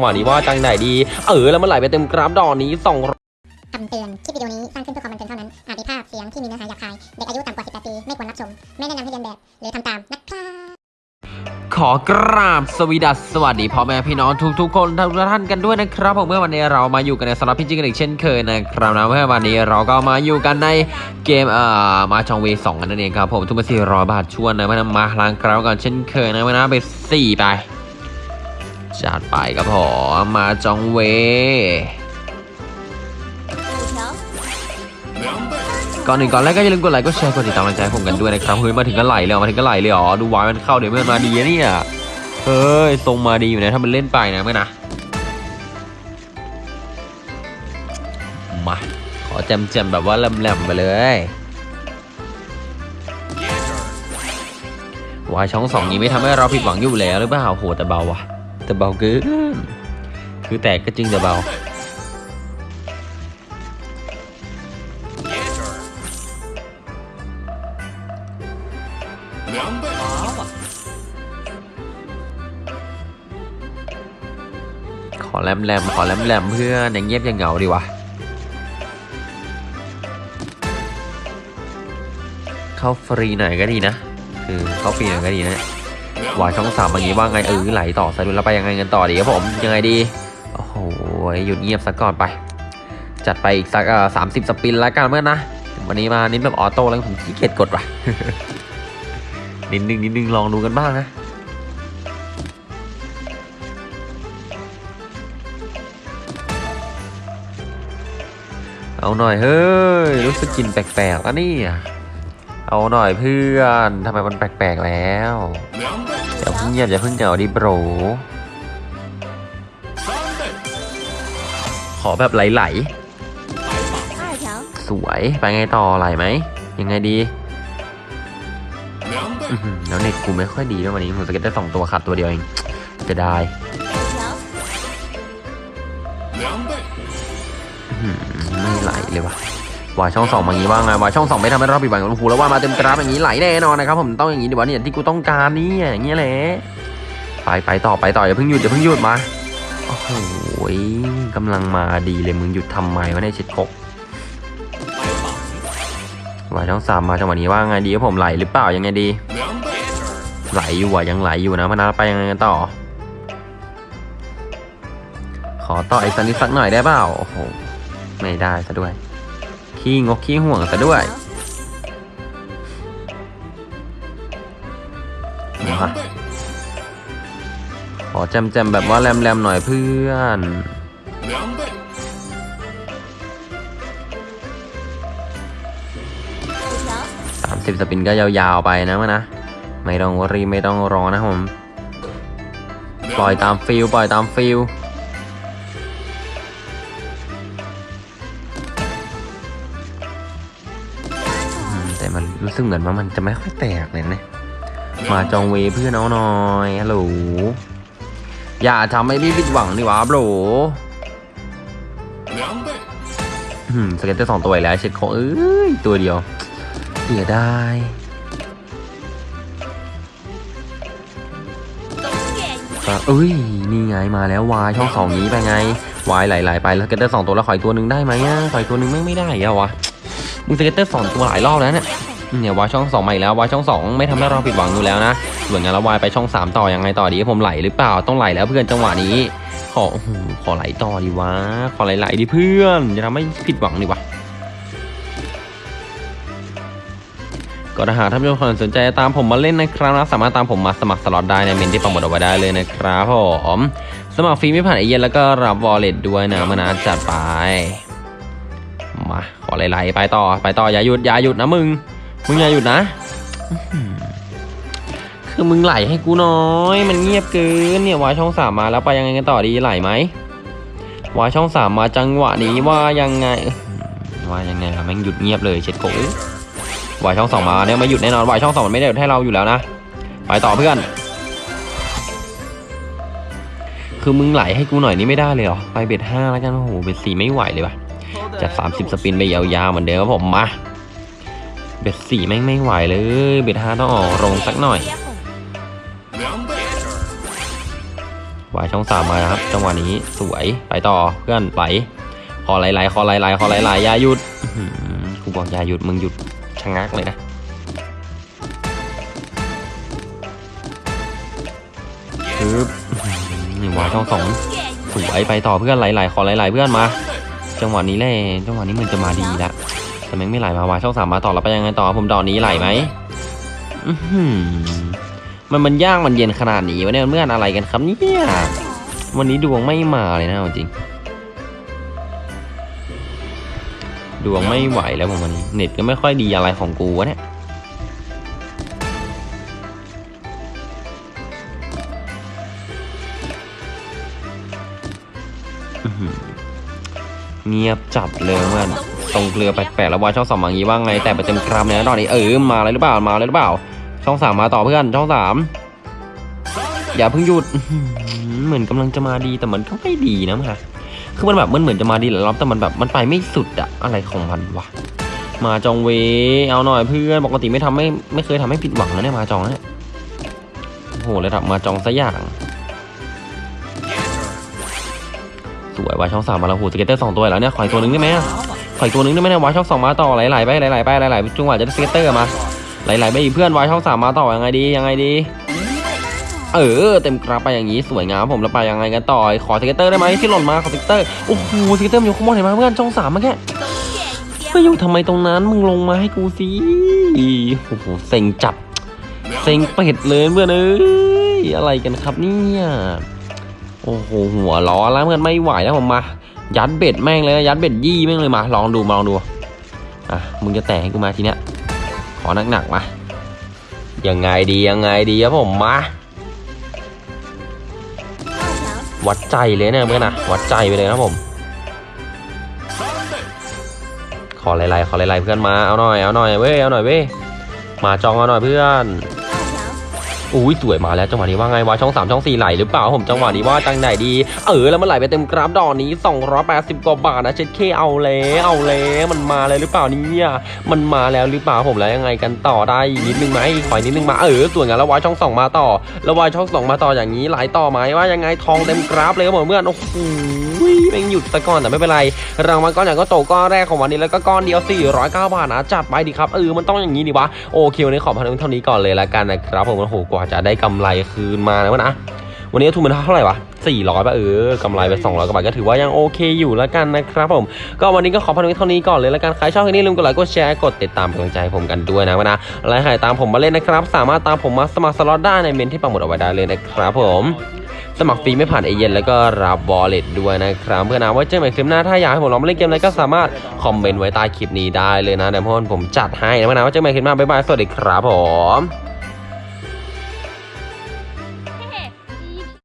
หวะนี้ว่าจังไหนดี เออ แล้วมันไหลไปเต็มกราฟดอกนี้สองคำเตือน คลิปวิดีโอนี้สร้างขึ้นเพื่อความบันเทิงเท่านั้น อาจมีภาพเสียงที่มีเนื้อหาหยาบคาย เด็กอายุต่ำกว่า 18 ปี ไม่ควรรับชม ไม่แนะนำให้เรียนแบบ หรือทำตามนะครับขอกราบสวีดัสสวัสดีพ่อแม่พี่น้องทุกๆคนทุกท่านกันด้วยนะครับผมเมื่อวันนี้เรามาอยู่กันในสำหรับพี่จิ๊กกันอีกเช่นเคยนะครับนะเมื่อวันนี้เราก็มาอยู่กันในเกมเอ่อมาจองเวสองกันนั่นเองครับผมทุกมาสี่ร้อยบาทชวนนะมานำมาล้างกราวกันเช่นเคยนะมานะไปสี่ไป จัดไปครับผมมาจองเว ก่อนหนึ่งก่อนแรกก็อย่าลืมกดไลค์กดแชร์กดติดตามกำลังใช้ผมกันด้วยนะครับเฮ้ยมาถึงก็ไหลเลยเหรอมาถึงก็ไหลเลยเหรอดูวายมันเข้าเดี๋ยวมันมาดีนะเนี่ยเฮ้ยทรงมาดีอยู่นะถ้ามันเล่นไปนะเมื่อนะมาขอแจมแจมๆแบบว่าแหลมๆไปเลยวายช่องสองนี้ไม่ทำให้เราผิดหวังอยู่แล้วหรือเปล่าโหแต่เบาว่ะ แต่เบาเกินคือแตกก็จริงแต่เบา ขอแรมแรมขอแรมแรมเพื่อนอย่างเงียบอย่างเหงาดีวะ เข้าฟรีหน่อยก็ดีนะ คือเข้าฟรีหน่อยก็ดีนะ วายช่องสามอย่างนี้ว่าไงเออไหลต่อสายดุลแล้วไปยังไงกันต่อดีครับผมยังไงดีโอ้โหหยุดเงียบสักก่อนไป จัดไปอีกสักสามสิบสปินแล้วกันเมื่อนะวันนี้มานิดแบบออโต้แล้วผมขี้เกียจกดว่ะนิดนึงนิดนึงลองดูกันบ้างนะเอาหน่อยเฮ้ยรู้สึกกินแปลกๆแล้วนี่เอาหน่อยเพื่อนทำไมมันแปลกๆแล้ว อย่าเพิ่งเงียบอย่าเพิ่งเหงาดิโบรขอแบบไหลๆสวยไปไงต่อไหลไหมยังไงดีแล้วเน็ตกูไม่ค่อยดีด้วยวันนี้ผมสเก็ตได้สองตัวขาดตัวเดียวเองจะได้ไม่ไหลเลยวะ วายช่องสองมาอย่างนี้ว่าไงวายช่องสองไม่ทำให้เราผิดหวังโอ้โหแล้วว่ามาเต็มกราฟอย่างนี้ไหลแน่นอนนะครับผมต้องอย่างนี้ดีวะเนี่ยที่กูต้องการนี่อย่างเงี้ยแหละไปไปต่อไปต่ออย่าเพิ่งหยุดอย่าเพิ่งหยุดมาโอ้โหกำลังมาดีเลยมึงหยุดทำไมวะเนี่ยชิดกบวายช่องสามมาจังหวะนี้ว่าไงดีครับผมไหลหรือเปล่ายังไงดี ไหลอยู่อะยังไหลอยู่นะพนักไปยังไงกันต่อ ขอต่ออีกสักนิดสักหน่อยได้เปล่าโอ้โหไม่ได้ซะด้วย ขี้งกขี้ห่วงซะด้วยขอจมแจมๆแบบว่าแรมแรมๆหน่อยเพื่อนสามสิบสปินก็ยาวๆไปนะมานะ ไม่ต้องรีไม่ต้องรอนะผม ปล่อยตาม feel ปล่อยตาม feel แต่มันรู้สึกเหมือนว่ามันจะไม่ค่อยแตกเลยนะ Mahjong Ways เพื่อนเอาหน่อยฮัลโหลอย่าทำให้พี่ผิดหวังดิวะ bro อืม scatter สองตัวแล้วเช็ดของเอ้ยตัวเดียวเสียดายเอ้ยนี่ไงมาแล้ววายช่องสองนี้ไปไงวายไหลๆไปแล้ว scatter สองตัวแล้วขออีกตัวหนึ่งได้ไหมอะขออีกตัวหนึ่งไม่ไม่ได้อะวะ มึง scatter สองตัวหลายรอบแล้วเนี่ยเนี่ยวายช่องสองมาอีกแล้ววายช่องสองไม่ทำให้เราผิดหวังอยู่แล้วนะเหมือนกันแล้ว wild ไปช่องสามต่อยังไงต่อดีผมไหลหรือเปล่าต้องไหลแล้วเพื่อนจังหวะนี้ ขอขอไหลต่อดีวะขอไหลๆดิเพื่อนจะทำให้ผิดหวังดิวะก็ถ้าหากท่านผู้ชมสนใจตามผมมาเล่นนะครับนะสามารถตามผมมาสมัครสล็อตได้ในเมนต์ที่ปักหมุดเอาไว้ได้เลยนะครับผมมสมัครฟรีไม่ผ่านไอเย็นแล้วก็รับวอลเล็ตด้วยนะมานาจัดไปมา อไหลๆไปต่อไปต่ออย่าหยุดอย่าหยุดนะมึง มึงอย่าหยุดนะคือมึงไหลให้กูน้อย มันเงียบเกินเนี่ยวายช่องสามมาแล้วไปยังไงกันต่อดีไหลไหมวายช่องสามมาจังหวะนี้ว่ายังไงว่ายังไงล่ะแม่งหยุดเงียบเลยเช็ดโกวายช่องสองมาเนี่ยไม่หยุดแน่นอนวายช่องสองมันไม่ได้หยุดให้เราอยู่แล้วนะไปต่อเพื่อน คือมึงไหลให้กูหน่อยนี่ไม่ได้เลยเหรอไปเบ็ดห้าแล้วกันโอ้โหเบ็ดสี่ไม่ไหวเลยว่ะ จัดสามสิบสปินไปยาวๆเหมือนเดิมครับผมมาเบ็ดสี่แม่งไม่ไหวเลย เบ็ดห้าต้องออกโรงสักหน่อยวายช่องสามมาครับ จังหวะนี้สวยไปต่อเพื่อนไหลคอไหลๆคอไหลๆคอไหลๆอย่าหยุดกูบอกอย่าหยุดมึงหยุดชะงักเลยนะปึ๊บวายช่องสองสวยไปต่อเพื่อนไหลๆคอไหลๆเพื่อนมา จังหวะนี้แหละจังหวะนี้มันจะมาดีละแต่แม่งไม่ไหลมาวายช่องสามมาต่อแล้วไปยังไงต่อผมดอกนี้ไหลไหมมันมันย่างมันเย็นขนาดนี้วะเนี่ยเมื่อนอะไรกันครับเนี่ยวันนี้ดวงไม่มาเลยนะจริง ดวงไม่ไหวแล้วผมวันนี้เน็ตก็ไม่ค่อยดีอะไรของกูวะเนี่ยอื้อหือ เงียบจัดเลยเพื่อนตรงเกลือแปลกๆแล้ววายช่องสามอย่างนี้ว่าไง แต่ไปเต็มกรัมเนี่ยตอนนี้เออมาเลยหรือเปล่ามาเลยหรือเปล่า ช่องสามมาต่อเพื่อนช่องสามอย่าเพิ่งหยุดเหมือนกำลังจะมาดีแต่มันก็ไม่ดีนะมาคือมันแบบมันเหมือนจะมาดีหลายรอบแต่มันแบบมันไปไม่สุดอะอะไรของมันวะ Mahjong Ways เอาหน่อยเพื่อนปกติไม่ทำไม่ไม่เคยทำให้ผิดหวังนะเนี่ย Mahjong เนี่ยโอ้โหระดับ Mahjong ซะอย่าง สวย wild ช่องสามมาแล้วโห scatter สองตัวแล้วเนี่ยขออีกตัวหนึ่งได้ไหมอะขออีกตัวหนึ่งได้ไหมเนี่ยวายช่องสองมาต่อไหลๆไปไหลๆไปไหลๆจังหวะจะได้ scatter มาไหลๆไปอีกเพื่อนวายช่องสามมาต่อยังไงดียังไงดีเออเต็มกราไปอย่างนี้สวยงามผมแล้วไปยังไงกันต่อขอ scatter ได้ไหมที่หล่นมาขอ scatter โอ้โห scatter อยู่ข้างบนเห็นไหมเพื่อนช่องสามเมื่อกี้ไปอยู่ทำไมตรงนั้นมึงลงมาให้กูสิโอ้โหเซ็งจัดเซ็งเป็ดเลยเพื่อนเอ้ยอะไรกันครับเนี่ย โอ้โหหัวร้อนแล้วเพื่อนไม่ไหวแล้วผมมา ยัด bet แม่งเลยนะยัด bet ยี่แม่งเลยมาลองดูมาลองดูอะมึงจะแตกให้กูมาทีเนี้ยขอหนักๆมายังไงดียังไงดีครับผมมาวัดใจเลยเนี่ยเพื่อนนะวัดใจไปเลยนะครับผม ขอไล่ๆขอไล่ๆเพื่อนมาเอาหน่อยเอาหน่อยเว้ยเอาหน่อยเว้ยมาจองเอาหน่อยเพื่อน อุ้ยสวยมาแล้วจังหวะนี้ว่าไงวะช่องสามช่องสี่ไหลหรือเปล่าผมจังหวะนี้ว่าจังไหนดี เออแล้วมันไหลไปเต็มกราฟดอกนี้ 280กว่าบาทนะเช็ดเคเอาแล้วเอาแล้วมันมาเลยหรือเปล่าเนี่ยมันมาแล้วหรือเปล่าผมแล้วยังไงกันต่อได้นิดนึงไหมขออนิดนึงมาเออสวยงามแล้ววายช่องสองมาต่อ แล้ววายช่องสองมาต่ออย่างนี้ไหลต่อไหมว่ายังไงทองเต็มกราฟเลยครับผมเพื่อนโอ้โหแม่งหยุดซะก่อนแต่ไม่เป็นไรรางวัลก้อนใหญ่ก็โตก้อนแรกของวันนี้แล้วก็ก้อนเดียว409บาทนะจัดไปดิครับเออมันต้องอย่างนี้ดิวะโอเควันนี้ขอพันเท่านี้ก่อนเลยละกันนะครับผมโอ้โหกว่าจะได้กำไรคืนมานะวะนะวันนี้ทุนมันเท่าไหร่วะ400ป่ะเออกำไรไป 200กว่าบาทก็ถือว่ายังโอเคอยู่แล้วกันนะครับผมก็วันนี้ก็ขอพันเท่านี้ก่อนเลยละกันใครชอบคลิปนี้ลืมกดไลค์กดแชร์กดติดตามเป็นกำลังใจให้ผมกันด้วยนะวะนะและใครตามผมมาเล่นนะครับ สามารถตามผมมาสมัครสล็อตได้ในเมนต์ที่ปักหมุดเอาไว้ได้เลยนะครับผมสมัครฟรีไม่ผ่านเอเย่นต์แล้วก็รับ wallet ด้วยนะครับเพื่อนนะไว้เจอกันใหม่คลิปหน้าถ้าอยากให้ผมลองมาเล่นเกมอะไรก็สามารถคอมเมนต์ไว้ใต้คลิปนี้ได้เลยนะเดี๋ยวพ่อผมจัดให้นะเพื่อนนะไว้เจอกันใหม่คลิปหน้าบ๊ายบายสวัสดีครับผม